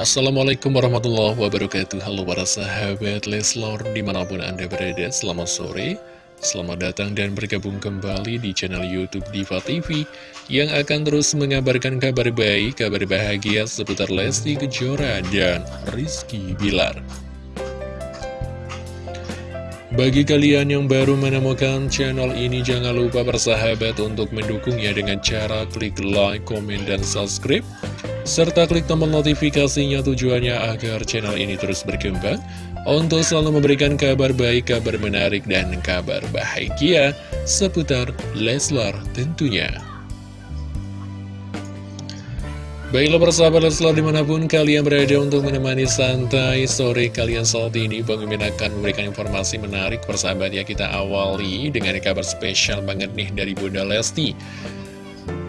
Assalamualaikum warahmatullahi wabarakatuh. Halo para sahabat Leslor Di mana pun anda berada Selamat sore. Selamat datang dan bergabung kembali di channel Youtube Diva TV Yang akan terus mengabarkan kabar baik Kabar bahagia seputar Lesti Kejora dan Rizky Bilar. Bagi kalian yang baru menemukan channel ini, jangan lupa bersahabat untuk mendukungnya dengan cara klik like, komen, dan subscribe serta klik tombol notifikasinya tujuannya agar channel ini terus berkembang untuk selalu memberikan kabar baik, kabar menarik, dan kabar bahagia seputar Leslar tentunya. Baiklah persahabat Leslar di mana pun kalian berada untuk menemani santai sore kalian saat ini Bang Mimin akan memberikan informasi menarik persahabat ya kita awali dengan kabar spesial banget nih dari Bunda Lesti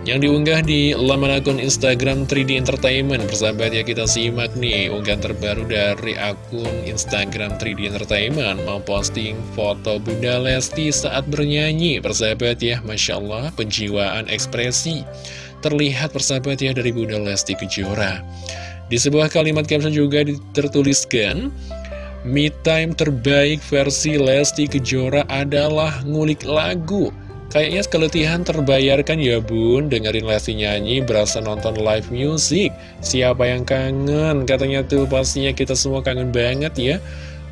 yang diunggah di laman akun Instagram 3D Entertainment Persahabat ya kita simak nih unggahan terbaru dari akun Instagram 3D Entertainment. Mau posting foto Bunda Lesti saat bernyanyi Persahabat ya Masya Allah penjiwaan ekspresi. Terlihat persahabat ya dari Bunda Lesti Kejora. Di sebuah kalimat caption juga tertuliskan Me time terbaik versi Lesti Kejora adalah ngulik lagu Kayaknya keletihan terbayarkan ya bun. Dengerin Lesti nyanyi berasa nonton live music. Siapa yang kangen? Katanya tuh pastinya kita semua kangen banget ya.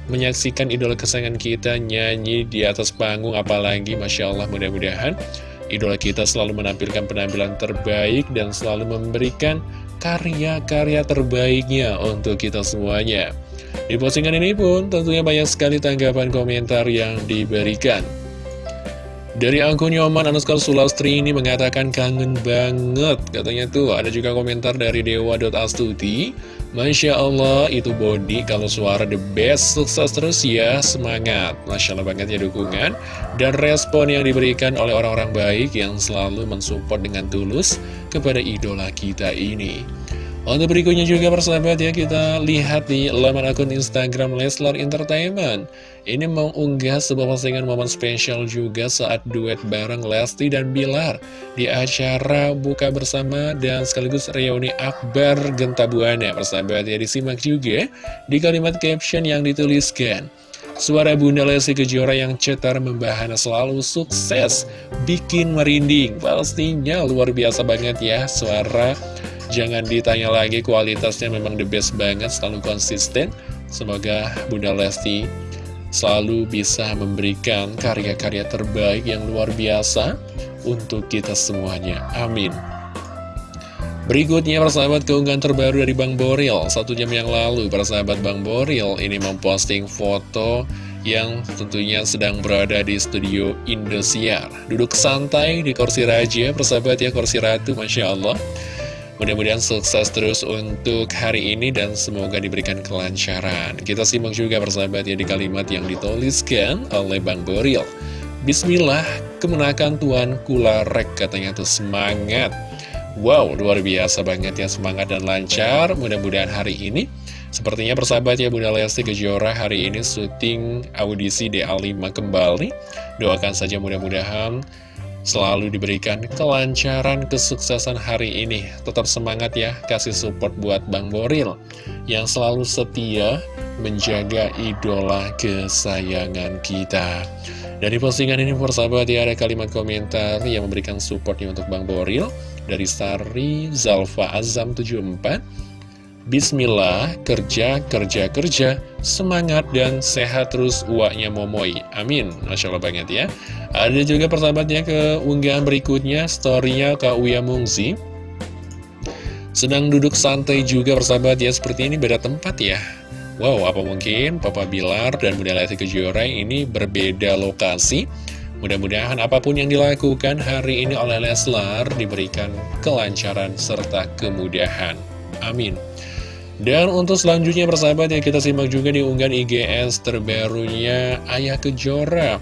Menyaksikan idola kesayangan kita nyanyi di atas panggung Apalagi Masya Allah mudah-mudahan Idola kita selalu menampilkan penampilan terbaik Dan selalu memberikan karya-karya terbaiknya untuk kita semuanya. Di postingan ini pun tentunya banyak sekali tanggapan komentar yang diberikan dari akun Yoman Anuskal Sulastri ini mengatakan kangen banget. Katanya tuh ada juga komentar dari Dewa.astuti Masya Allah itu body kalau suara the best. Sukses terus ya semangat. Masya Allah banget ya dukungan. Dan respon yang diberikan oleh orang-orang baik Yang selalu mensupport dengan tulus Kepada idola kita ini untuk berikutnya juga persahabat ya kita lihat di laman akun Instagram Leslar Entertainment. Ini mengunggah sebuah postingan momen spesial juga saat duet bareng Lesti dan Bilar Di acara buka bersama dan sekaligus reuni akbar Gentabuana Persahabat ya. Disimak juga di kalimat caption yang dituliskan. Suara Bunda Lesti Kejora yang cetar membahana selalu sukses Bikin merinding. Pastinya luar biasa banget ya Suara Jangan ditanya lagi kualitasnya memang the best banget, selalu konsisten. Semoga Bunda Lesti selalu bisa memberikan karya-karya terbaik yang luar biasa untuk kita semuanya. Amin. Berikutnya persahabat keunggahan terbaru dari Bang Boril Satu jam yang lalu persahabat Bang Boril ini memposting foto yang tentunya sedang berada di studio Indosiar Duduk santai di kursi raja persahabat ya kursi ratu Masya Allah Mudah-mudahan sukses terus untuk hari ini dan semoga diberikan kelancaran. Kita simak juga persahabat ya di kalimat yang dituliskan oleh Bang Boril. Bismillah, kemenakan Tuan Kularek katanya tuh semangat. Wow, luar biasa banget ya semangat dan lancar. Mudah-mudahan hari ini Sepertinya persahabat ya Bunda Lesti Kejora hari ini syuting audisi DA5 kembali Doakan saja mudah-mudahan selalu diberikan kelancaran kesuksesan hari ini. Tetap semangat ya, kasih support buat Bang Boril yang selalu setia menjaga idola kesayangan kita. Dari postingan ini persahabat ya ada kalimat komentar yang memberikan supportnya untuk Bang Boril dari Sari Zalfa Azam 74 Bismillah, kerja, kerja, kerja, semangat dan sehat terus uaknya Momoy. Amin. Masya Allah banget ya. Ada juga persahabatnya ke unggahan berikutnya, storynya Kak Uya Mungzi. Sedang duduk santai juga persahabat ya, seperti ini beda tempat ya. Wow, apa mungkin Papa Bilar dan Bunda Lesti Kejora ini berbeda lokasi? Mudah-mudahan apa pun yang dilakukan hari ini oleh Leslar diberikan kelancaran serta kemudahan. Amin. Dan untuk selanjutnya persahabat ya kita simak juga di unggahan IGS terbarunya Ayah Kejora.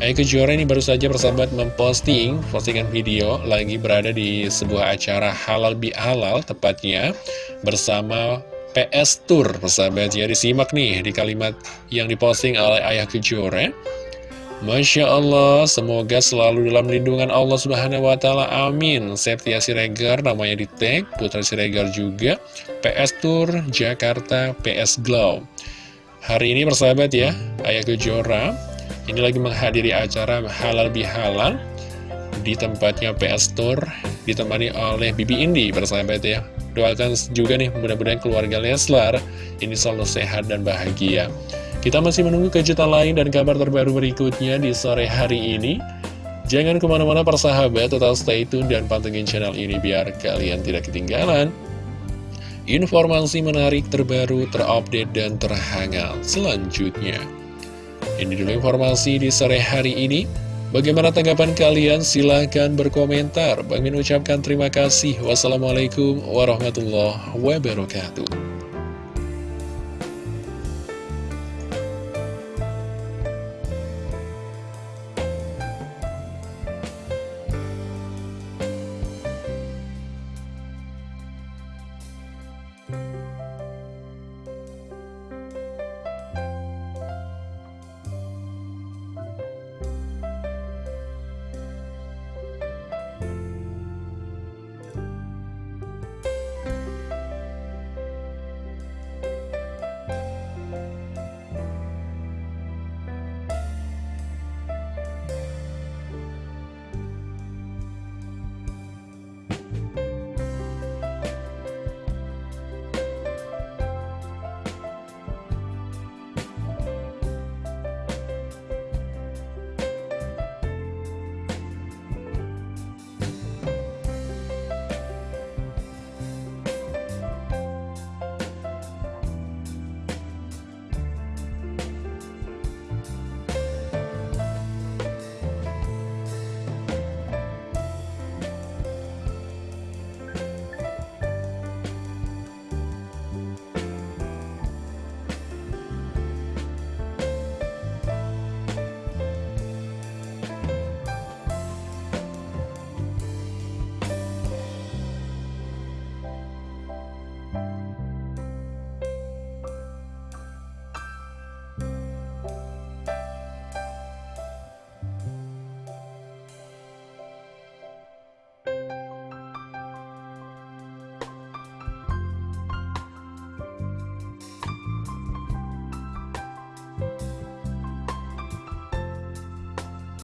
Ayah Kejora ini baru saja persahabat memposting postingan video lagi berada di sebuah acara halal bi halal tepatnya bersama PS Tour persahabat. Ya disimak nih di kalimat yang diposting oleh Ayah Kejora Masya Allah, semoga selalu dalam lindungan Allah Subhanahu wa Ta'ala. Amin. Septia Siregar, namanya di tag, Putra Siregar juga, PS Tour Jakarta, PS Glow. Hari ini persahabat ya, Ayah Kejora ini lagi menghadiri acara halal bihalal di tempatnya PS Tour, ditemani oleh Bibi Indi, persahabat ya. Doakan juga nih, mudah-mudahan keluarga Leslar ini selalu sehat dan bahagia. Kita masih menunggu kejutan lain dan kabar terbaru berikutnya di sore hari ini. Jangan ke mana-mana persahabat, tetap stay tune dan pantengin channel ini biar kalian tidak ketinggalan. Informasi menarik terbaru, terupdate, dan terhangat selanjutnya. Ini dulu informasi di sore hari ini. Bagaimana tanggapan kalian? Silahkan berkomentar. Bang Min ucapkan terima kasih. Wassalamualaikum warahmatullahi wabarakatuh.